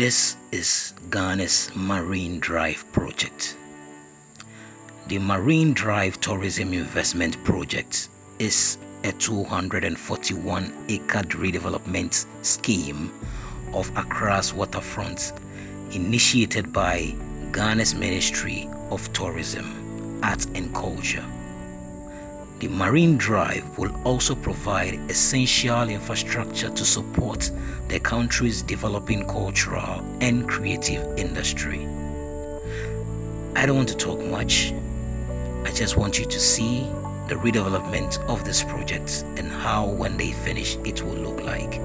This is Ghana's Marine Drive project. The Marine Drive Tourism Investment Project is a 241 acre redevelopment scheme of Accra's waterfront initiated by Ghana's Ministry of Tourism, Art and Culture. The Marine Drive will also provide essential infrastructure to support the country's developing cultural and creative industry. I don't want to talk much. I just want you to see the redevelopment of this project and how when they finish it will look like.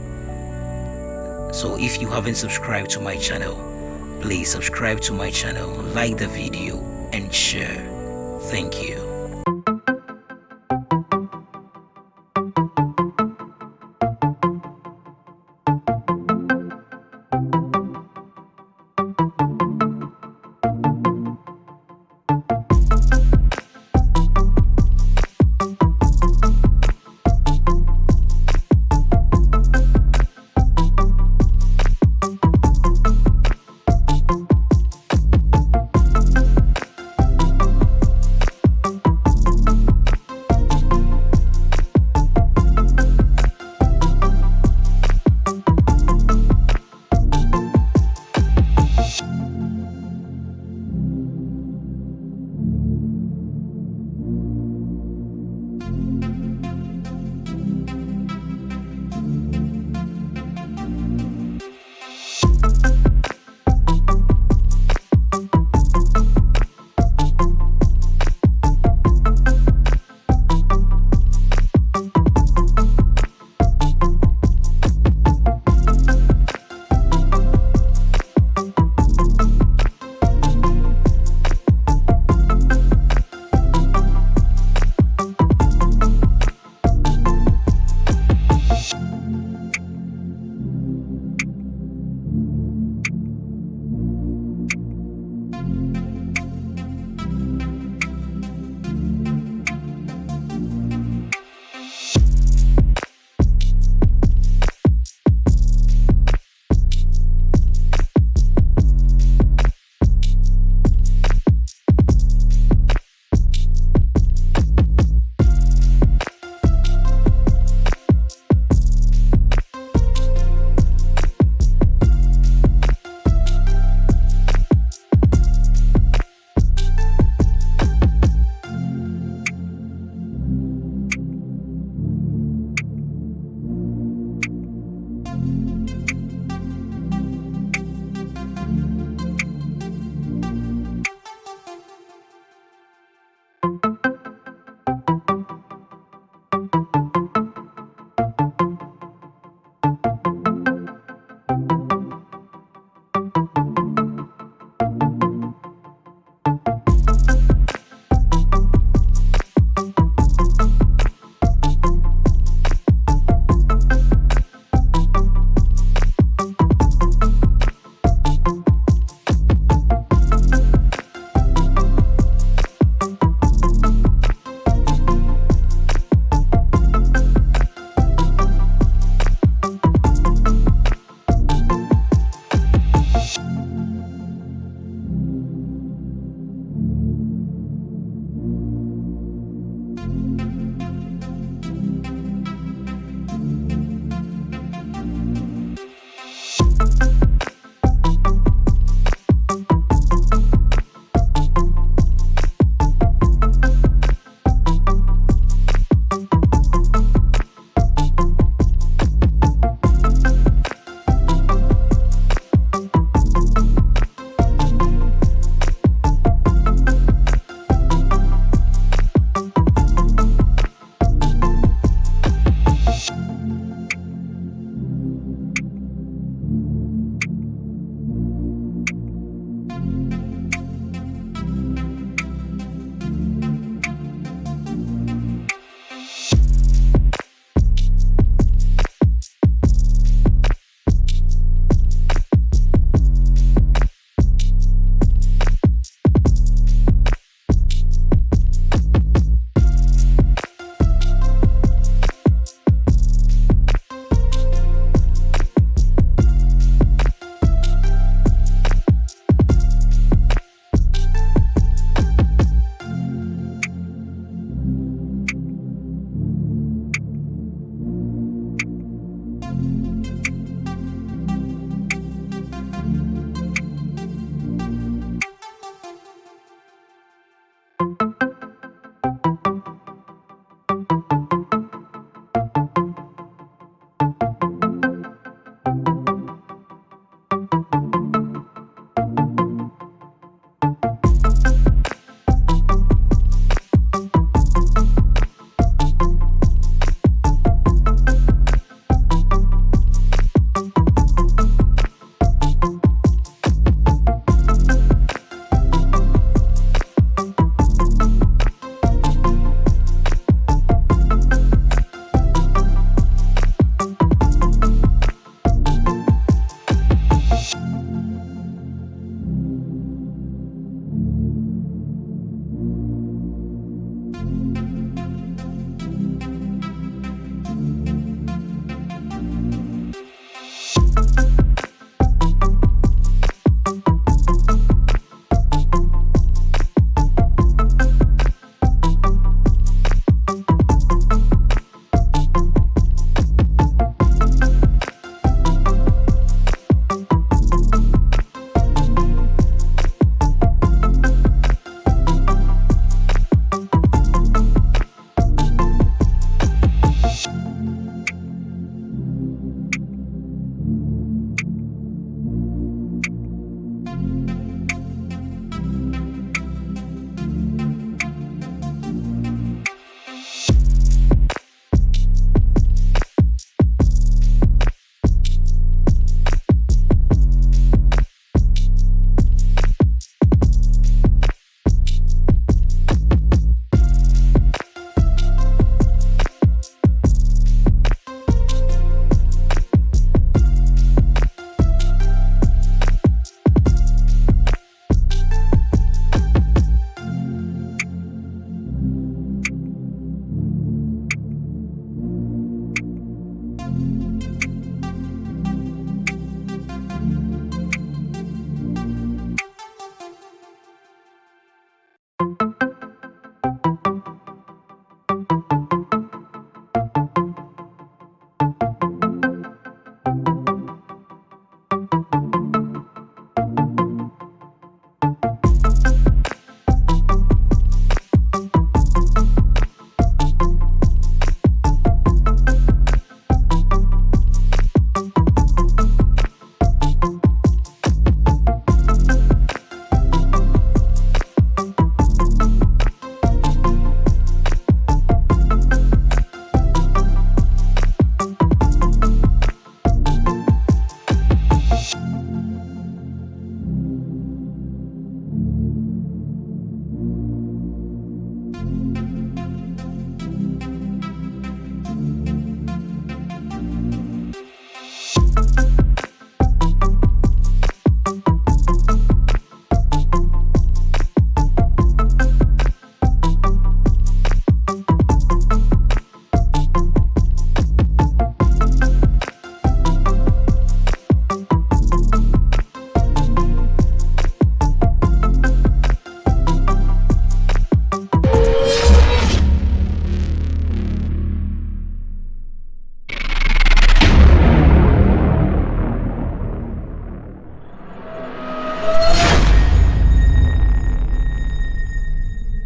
So if you haven't subscribed to my channel, please subscribe to my channel, like the video and share. Thank you.